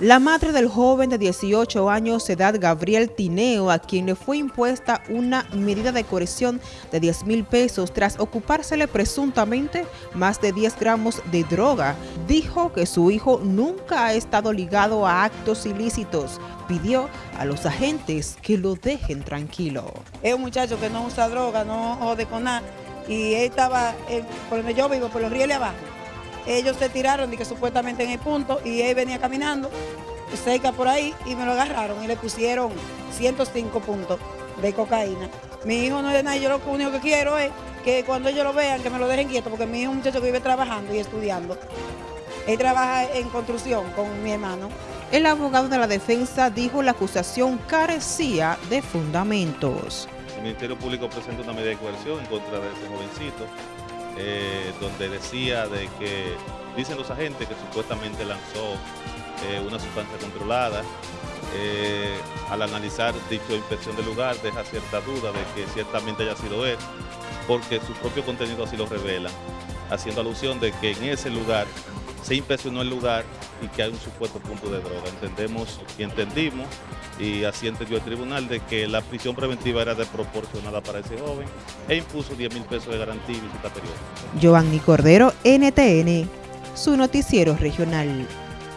La madre del joven de 18 años edad, Gabriel Tineo, a quien le fue impuesta una medida de coerción de 10 mil pesos tras ocupársele presuntamente más de 10 gramos de droga, dijo que su hijo nunca ha estado ligado a actos ilícitos. Pidió a los agentes que lo dejen tranquilo. Es un muchacho que no usa droga, no jode con nada, y él estaba, por donde yo vivo, por los rieles abajo ellos se tiraron, que supuestamente en el punto, y él venía caminando cerca por ahí y me lo agarraron y le pusieron 105 puntos de cocaína. Mi hijo no es nada, yo lo único que quiero es que cuando ellos lo vean, que me lo dejen quieto, porque mi hijo es un muchacho que vive trabajando y estudiando. Él trabaja en construcción con mi hermano. El abogado de la defensa dijo la acusación carecía de fundamentos. El Ministerio Público presenta una medida de coerción en contra de ese jovencito eh, donde decía de que, dicen los agentes que supuestamente lanzó eh, una sustancia controlada. Eh, al analizar dicha inspección del lugar deja cierta duda de que ciertamente haya sido él, porque su propio contenido así lo revela, haciendo alusión de que en ese lugar se inspeccionó el lugar y que hay un supuesto punto de droga. Entendemos y entendimos, y así entendió el tribunal, de que la prisión preventiva era desproporcionada para ese joven e impuso 10 mil pesos de garantía y visita periódica. Giovanni Cordero, NTN, su noticiero regional.